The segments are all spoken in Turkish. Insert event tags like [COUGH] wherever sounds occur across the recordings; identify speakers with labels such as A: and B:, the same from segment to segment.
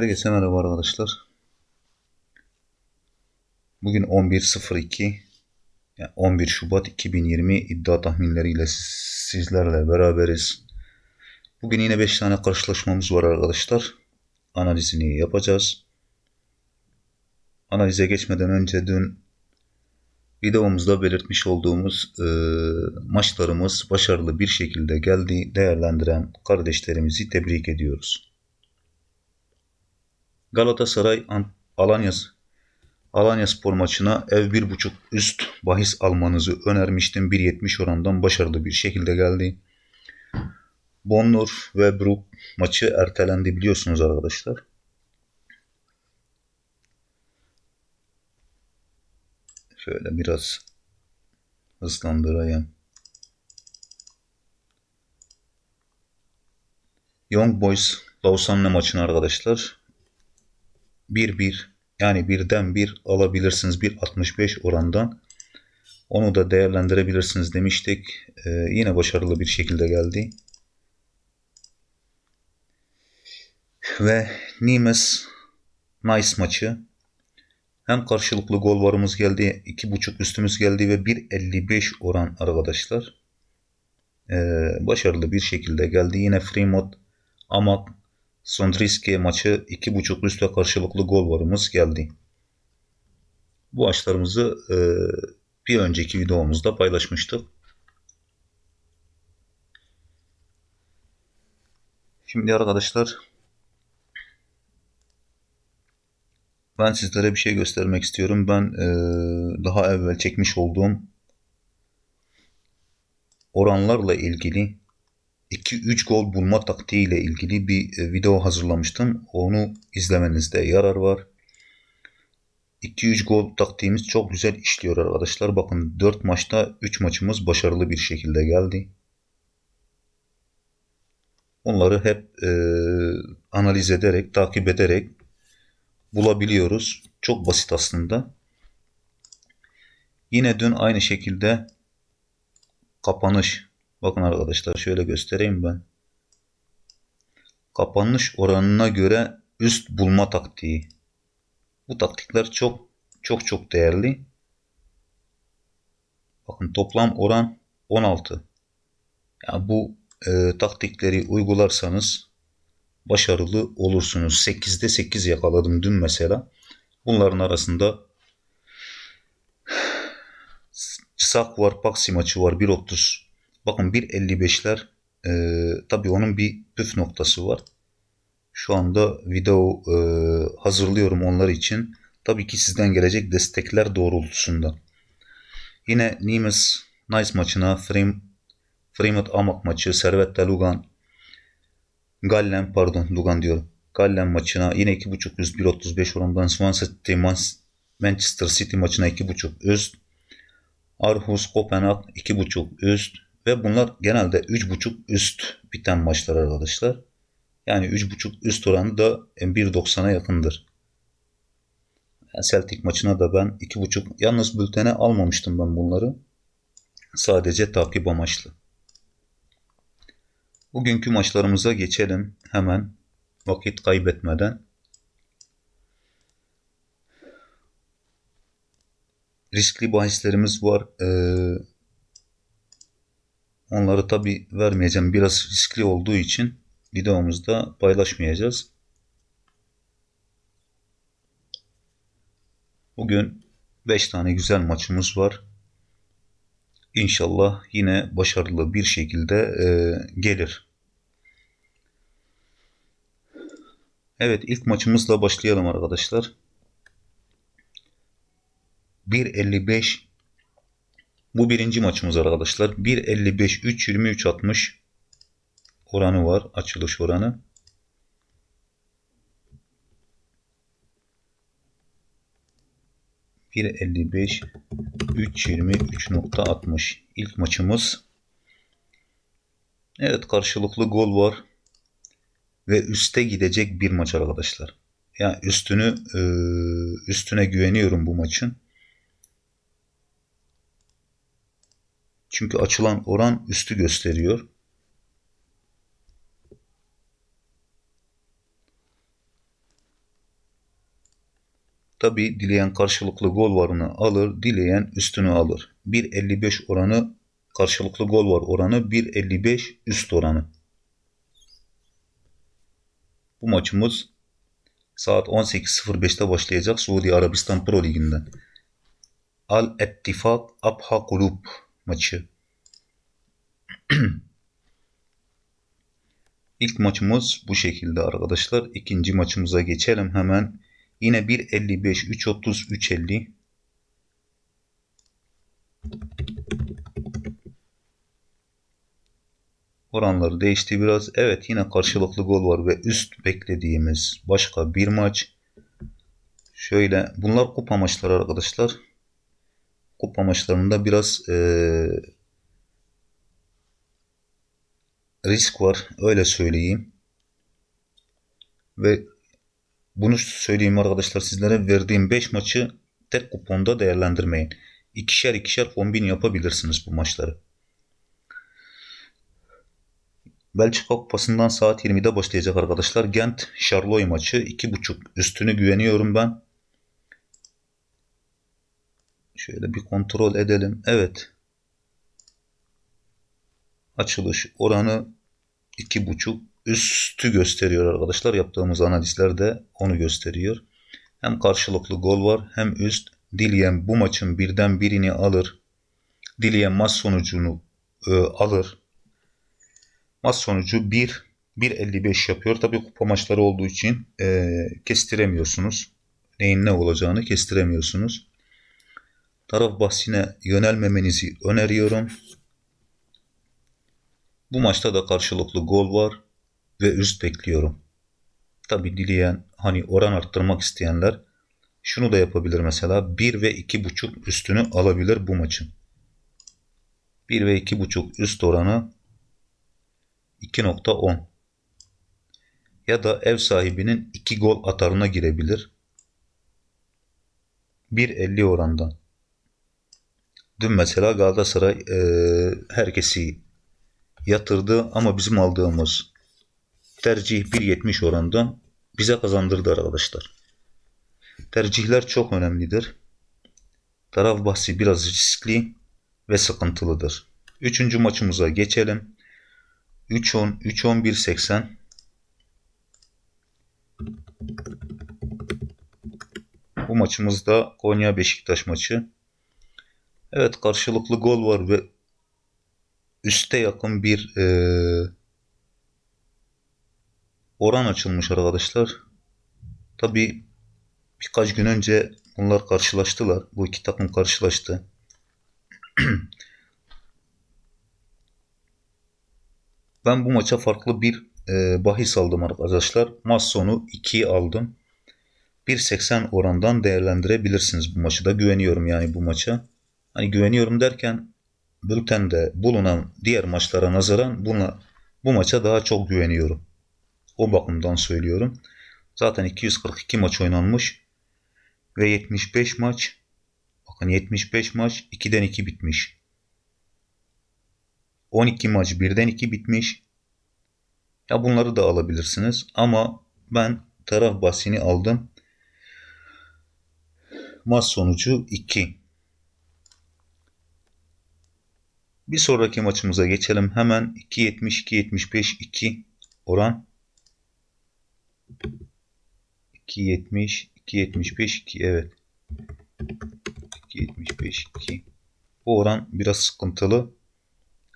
A: Herkese merhaba arkadaşlar. Bugün 11.02 yani 11 Şubat 2020 iddia tahminleriyle sizlerle beraberiz. Bugün yine 5 tane karşılaşmamız var arkadaşlar. Analizini yapacağız. Analize geçmeden önce dün videomuzda belirtmiş olduğumuz e, maçlarımız başarılı bir şekilde geldi. Değerlendiren kardeşlerimizi tebrik ediyoruz. Galatasaray Alanya Alanya Spor maçına ev 1.5 üst bahis almanızı önermiştim. 1.70 orandan başarılı bir şekilde geldi. Bonnur ve Brook maçı ertelendi biliyorsunuz arkadaşlar. Şöyle biraz hızlandırayım. Young Boys Lausanne maçını arkadaşlar 1-1 yani birden bir alabilirsiniz 1.65 orandan. Onu da değerlendirebilirsiniz demiştik. Ee, yine başarılı bir şekilde geldi. Ve Nimes Nice maçı. Hem karşılıklı gol varımız geldi. 2.5 üstümüz geldi ve 1.55 oran arkadaşlar. Ee, başarılı bir şekilde geldi. Yine Fremont Amak Sondriski maçı 2.5 üst ve karşılıklı gol varımız geldi. Bu açlarımızı e, bir önceki videomuzda paylaşmıştık. Şimdi arkadaşlar ben sizlere bir şey göstermek istiyorum. Ben e, daha evvel çekmiş olduğum oranlarla ilgili 2-3 gol bulma taktiği ile ilgili bir e, video hazırlamıştım. Onu izlemenizde yarar var. 2-3 gol taktiğimiz çok güzel işliyor arkadaşlar. Bakın 4 maçta 3 maçımız başarılı bir şekilde geldi. Onları hep e, analiz ederek, takip ederek bulabiliyoruz. Çok basit aslında. Yine dün aynı şekilde kapanış Bakın arkadaşlar şöyle göstereyim ben. Kapanış oranına göre üst bulma taktiği. Bu taktikler çok çok çok değerli. Bakın toplam oran 16. Yani bu e, taktikleri uygularsanız başarılı olursunuz. 8'de 8 yakaladım dün mesela. Bunların arasında [SIGHS] Sak var, Paksi maçı var 1.30 Bakın 1.55'ler e, tabii onun bir püf noktası var. Şu anda video e, hazırlıyorum onlar için. Tabii ki sizden gelecek destekler doğrultusunda. Yine Nimes Nice maçına Frame, Fremont Amak maçı, Servette Lugan, Gallen pardon Lugan diyorum. Gallen maçına yine 2.5 üst 1.35 orandan Swansea City Manchester City maçına 2.5 üst. Arhus Kopenhag 2.5 üst. Ve bunlar genelde 3.5 üst biten maçlar arkadaşlar. Yani 3.5 üst oranı da 1.90'a yakındır. Yani Celtic maçına da ben 2.5 yalnız bültene almamıştım ben bunları. Sadece takip amaçlı. Bugünkü maçlarımıza geçelim hemen vakit kaybetmeden. Riskli bahislerimiz var. Ee, Onları tabi vermeyeceğim. Biraz riskli olduğu için videomuzda paylaşmayacağız. Bugün 5 tane güzel maçımız var. İnşallah yine başarılı bir şekilde e, gelir. Evet ilk maçımızla başlayalım arkadaşlar. 1.55 bu birinci maçımız arkadaşlar. 1.55 3 23 60 oranı var. Açılış oranı. Bir 55 320 3.60 ilk maçımız. Evet karşılıklı gol var. Ve üste gidecek bir maç arkadaşlar. Yani üstünü üstüne güveniyorum bu maçın. Çünkü açılan oran üstü gösteriyor. Tabi dileyen karşılıklı gol varını alır, dileyen üstünü alır. 1.55 oranı karşılıklı gol var oranı 1.55 üst oranı. Bu maçımız saat 18.05'te başlayacak Suudi Arabistan Pro Ligi'nden. Al Ettifak Abha Kulub maçı. [CLEARS THROAT] İlk maçımız bu şekilde arkadaşlar. İkinci maçımıza geçelim hemen. Yine 1.55, 3.30, 3.50. Oranları değişti biraz. Evet yine karşılıklı gol var ve üst beklediğimiz başka bir maç. Şöyle bunlar kupa maçları arkadaşlar. Kupa maçlarında biraz ee, risk var öyle söyleyeyim. Ve bunu söyleyeyim arkadaşlar sizlere verdiğim 5 maçı tek kuponda değerlendirmeyin. İkişer ikişer kombin yapabilirsiniz bu maçları. Belçika Kupası'ndan saat 20'de başlayacak arkadaşlar. Gent Charloy maçı 2.5 üstünü güveniyorum ben. Şöyle bir kontrol edelim. Evet. Açılış oranı 2.5 üstü gösteriyor arkadaşlar. Yaptığımız analizler de onu gösteriyor. Hem karşılıklı gol var hem üst. Dileyen bu maçın birden birini alır. Dileyen maç sonucunu e, alır. Maç sonucu 1 1.55 yapıyor. Tabi kupa maçları olduğu için e, kestiremiyorsunuz. Neyin ne olacağını kestiremiyorsunuz. Taraf bahsine yönelmemenizi öneriyorum. Bu maçta da karşılıklı gol var ve üst bekliyorum. Tabi dileyen hani oran arttırmak isteyenler şunu da yapabilir mesela 1 ve 2.5 üstünü alabilir bu maçın. 1 ve 2.5 üst oranı 2.10 ya da ev sahibinin 2 gol atarına girebilir. 1.50 orandan. Dün mesela Galatasaray e, herkesi yatırdı ama bizim aldığımız tercih 1.70 orandan bize kazandırdı arkadaşlar. Tercihler çok önemlidir. Taraf bahsi biraz riskli ve sıkıntılıdır. Üçüncü maçımıza geçelim. 3-10, 3-11-80 Bu maçımızda Konya Beşiktaş maçı. Evet karşılıklı gol var ve üste yakın bir e, oran açılmış arkadaşlar. Tabi birkaç gün önce bunlar karşılaştılar. Bu iki takım karşılaştı. [CLEARS THROAT] ben bu maça farklı bir e, bahis aldım arkadaşlar. Maç sonu 2'yi aldım. 1.80 orandan değerlendirebilirsiniz bu maçı da. Güveniyorum yani bu maça. Hani güveniyorum derken bültende bulunan diğer maçlara nazaran buna, bu maça daha çok güveniyorum. O bakımdan söylüyorum. Zaten 242 maç oynanmış ve 75 maç bakın 75 maç 2'den 2 bitmiş. 12 maç 1'den 2 bitmiş. Ya bunları da alabilirsiniz ama ben taraf bahsini aldım. Maç sonucu 2. Bir sonraki maçımıza geçelim. Hemen 2.70 2.75 2 oran. 2.70 2.75 2 evet. 2.75 2 bu oran biraz sıkıntılı.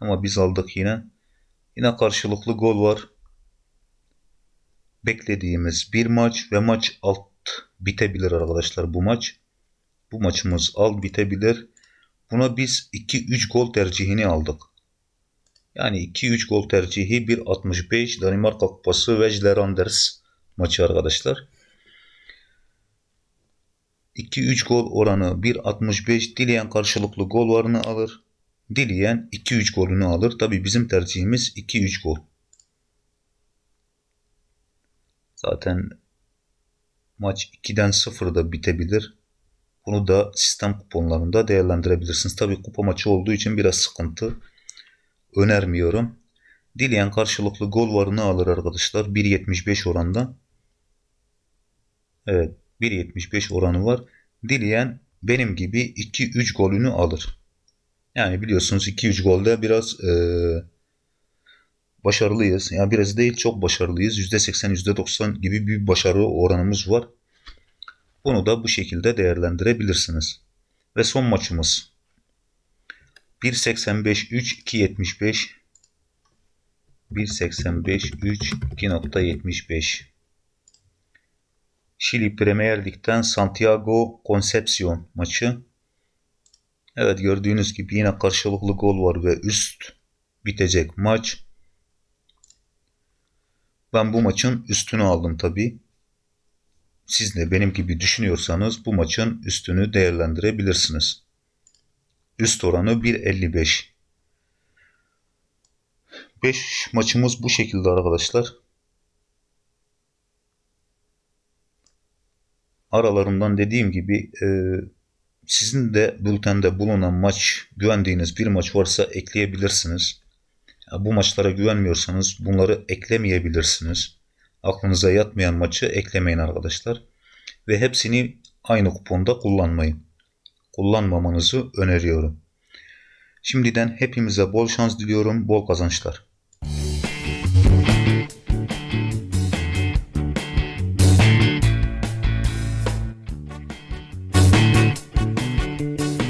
A: Ama biz aldık yine. Yine karşılıklı gol var. Beklediğimiz bir maç ve maç alt bitebilir arkadaşlar bu maç. Bu maçımız alt bitebilir buna biz 2-3 gol tercihini aldık yani 2-3 gol tercihi 1.65 Danimarka Kupası Vejleranders maçı arkadaşlar. 2-3 gol oranı 1.65 dileyen karşılıklı gol varını alır. Dileyen 2-3 golünü alır. Tabi bizim tercihimiz 2-3 gol. Zaten maç 2'den 0'da bitebilir. Bunu da sistem kuponlarında değerlendirebilirsiniz. Tabi kupa maçı olduğu için biraz sıkıntı. Önermiyorum. Dileyen karşılıklı gol varını alır arkadaşlar. 1.75 oranda. Evet. 1.75 oranı var. Dileyen benim gibi 2-3 golünü alır. Yani biliyorsunuz 2-3 golde biraz e, başarılıyız. Yani biraz değil çok başarılıyız. %80 %90 gibi bir başarı oranımız var. Bunu da bu şekilde değerlendirebilirsiniz. Ve son maçımız 1.85 3 2.75 1.85 3 2.75 Şili Premier Lig'den Santiago Concepcion maçı. Evet gördüğünüz gibi yine karşılıklı gol var ve üst bitecek maç. Ben bu maçın üstünü aldım tabi. Siz de benim gibi düşünüyorsanız bu maçın üstünü değerlendirebilirsiniz. Üst oranı 1.55. 5 maçımız bu şekilde arkadaşlar. Aralarından dediğim gibi e, sizin de bültende bulunan maç, güvendiğiniz bir maç varsa ekleyebilirsiniz. Bu maçlara güvenmiyorsanız bunları eklemeyebilirsiniz. Aklınıza yatmayan maçı eklemeyin arkadaşlar. Ve hepsini aynı kuponda kullanmayın. Kullanmamanızı öneriyorum. Şimdiden hepimize bol şans diliyorum, bol kazançlar.